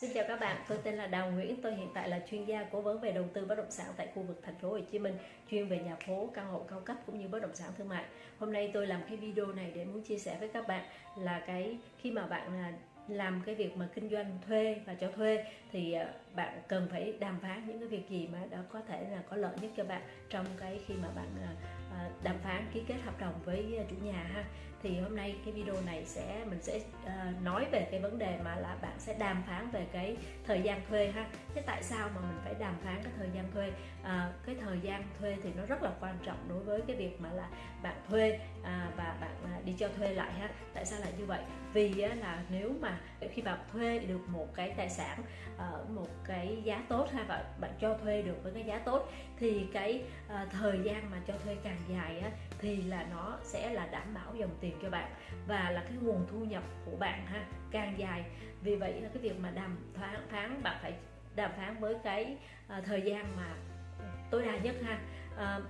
Xin chào các bạn, tôi tên là Đào Nguyễn, tôi hiện tại là chuyên gia cố vấn về đầu tư bất động sản tại khu vực thành phố Hồ Chí Minh, chuyên về nhà phố, căn hộ cao cấp cũng như bất động sản thương mại. Hôm nay tôi làm cái video này để muốn chia sẻ với các bạn là cái khi mà bạn à, làm cái việc mà kinh doanh thuê và cho thuê thì à, bạn cần phải đàm phán những cái việc gì mà đã có thể là có lợi nhất cho bạn trong cái khi mà bạn à, À, đàm phán ký kết hợp đồng với à, chủ nhà ha. Thì hôm nay cái video này sẽ mình sẽ uh, nói về cái vấn đề mà là bạn sẽ đàm phán về cái thời gian thuê ha. Thế tại sao mà mình phải đàm phán cái thời gian thuê? À, cái thời gian thuê thì nó rất là quan trọng đối với cái việc mà là bạn thuê à, và bạn đi cho thuê lại ha. Tại sao lại như vậy? Vì là nếu mà khi bạn thuê được một cái tài sản ở một cái giá tốt ha và bạn cho thuê được với cái giá tốt thì cái uh, thời gian mà cho thuê càng dài á, thì là nó sẽ là đảm bảo dòng tiền cho bạn và là cái nguồn thu nhập của bạn ha càng dài. Vì vậy là cái việc mà đàm phán phán bạn phải đàm phán với cái uh, thời gian mà tối đa nhất ha. Uh,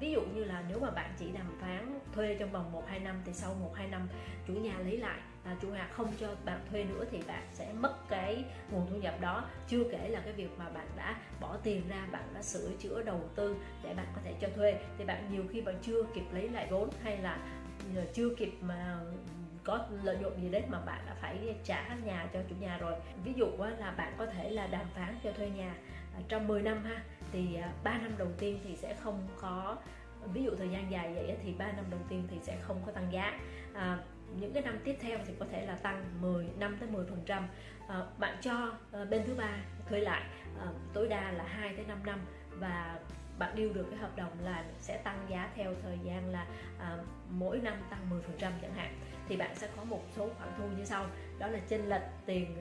ví dụ như là nếu mà bạn chỉ đàm phán thuê trong vòng 1 2 năm thì sau 1 2 năm chủ nhà lấy lại à, chủ nhà không cho bạn thuê nữa thì bạn sẽ mất cái nguồn thu nhập đó. Chưa kể là cái việc mà bạn đã bỏ tiền ra bạn đã sửa chữa đầu tư để bạn có thể cho thuê thì bạn nhiều khi bạn chưa kịp lấy lại vốn hay là à, chưa kịp mà có lợi nhuận gì đấy mà bạn đã phải trả nhà cho chủ nhà rồi. Ví dụ là bạn có thể là đàm phán cho thuê nhà à, trong 10 năm ha thì à, 3 năm đầu tiên thì sẽ không có ví dụ thời gian dài vậy thì 3 năm đầu tiên thì sẽ không có tăng giá. À, những cái năm tiếp theo thì có thể là tăng 10 năm tới 10 phần trăm. À, bạn cho à, bên thứ ba thuê lại à, tối đa là 2 tới 5 năm và bạn điêu được cái hợp đồng là sẽ tăng giá theo thời gian là à, mỗi năm tăng 10 phần trăm chẳng hạn. Thì bạn sẽ có một số khoản thu như sau. Đó là chênh lệch tiền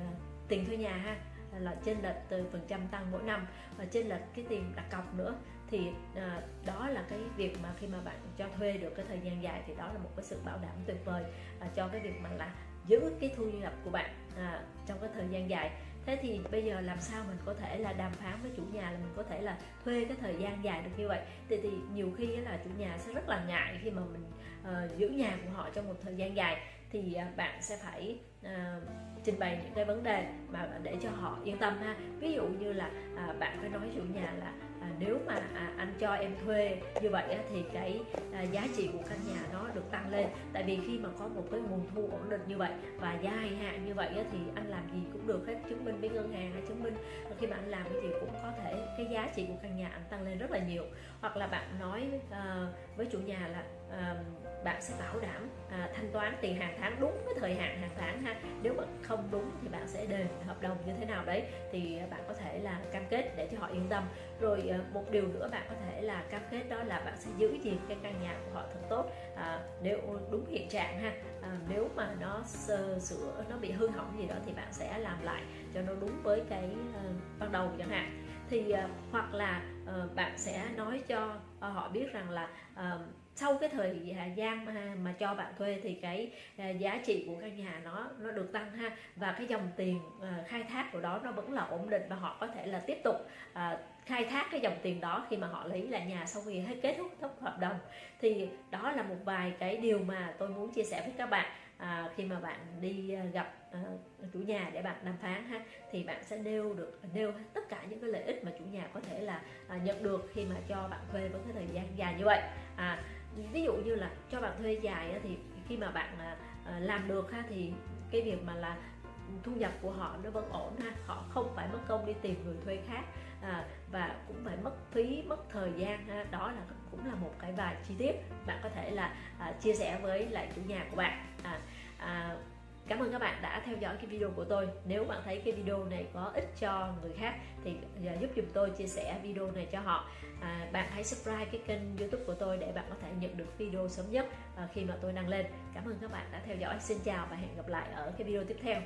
tiền thuê nhà ha là trên lệch từ phần trăm tăng mỗi năm và trên lệch cái tiền đặt cọc nữa. Thì à, đó là cái việc mà khi mà bạn cho thuê được cái thời gian dài thì đó là một cái sự bảo đảm tuyệt vời à, cho cái việc mà là giữ cái thu nhập của bạn à, trong cái thời gian dài. Thế thì bây giờ làm sao mình có thể là đàm phán với chủ nhà là mình có thể là thuê cái thời gian dài được như vậy? Thì thì nhiều khi là chủ nhà sẽ rất là ngại khi mà mình uh, giữ nhà của họ trong một thời gian dài thì à, bạn sẽ phải à, trình bày những cái vấn đề mà để cho họ yên tâm ha. Ví dụ như là à, bạn phải nói chủ nhà là à, nếu mà à, anh cho em thuê như vậy á, thì cái à, giá trị của căn nhà nó được tăng lên. Tại vì khi mà có một cái nguồn thu ổn định như vậy và dài hạn như vậy á, thì anh làm gì cũng được hết chứng minh với ngân hàng hay chứng minh khi mà anh làm cái gì cũng có thể cái giá trị của căn nhà anh tăng lên rất là nhiều. Hoặc là bạn nói à, với chủ nhà là à, bạn sẽ bảo đảm à, thanh toán tiền hàng tháng đúng cái thời hạn hàng tháng ha. Nếu mà không đúng thì bạn sẽ đền hợp đồng như thế nào đấy thì bạn có thể là cam kết để cho họ yên tâm. Rồi à, một điều nữa bạn có thể là cam kết đó là bạn sẽ giữ gìn cái căn nhà của họ thật tốt. À, nếu đúng hiện trạng ha à, nếu mà nó sơ sửa nó bị hư hỏng gì đó thì bạn sẽ làm lại cho nó đúng với cái uh, ban đầu chẳng hạn. Thì uh, hoặc là uh, bạn sẽ nói cho uh, họ biết rằng là uh, sau cái thời gian mà, mà cho bạn thuê thì cái à, giá trị của căn nhà nó nó được tăng ha. Và cái dòng tiền à, khai thác của đó nó vẫn là ổn định và họ có thể là tiếp tục à, khai thác cái dòng tiền đó khi mà họ lấy lại nhà sau khi hết kết thúc hợp đồng. Thì đó là một vài cái điều mà tôi muốn chia sẻ với các bạn à, khi mà bạn đi gặp à, chủ nhà để bạn đàm phán ha thì bạn sẽ nêu được nêu tất cả những cái lợi ích mà chủ nhà có thể là à, nhận được khi mà cho bạn thuê với cái thời gian dài như vậy. À, ví dụ như là cho bạn thuê dài thì khi mà bạn à, à, làm được ha thì cái việc mà là thu nhập của họ nó vẫn ổn ha. Họ không phải mất công đi tìm người thuê khác à, và cũng phải mất phí mất thời gian ha. Đó là cũng là một cái vài chi tiết bạn có thể là à, chia sẻ với lại chủ nhà của bạn. À, à, Cảm ơn các bạn đã theo dõi cái video của tôi. Nếu bạn thấy cái video này có ích cho người khác Thì giúp dùm tôi chia sẻ video này cho họ. À, Bạn hãy subscribe cái kênh youtube của tôi Để bạn có thể nhận được video sớm nhất à, khi mà tôi đăng lên. Cảm ơn các bạn đã theo dõi. Xin chào và hẹn gặp lại ở cái video tiếp theo.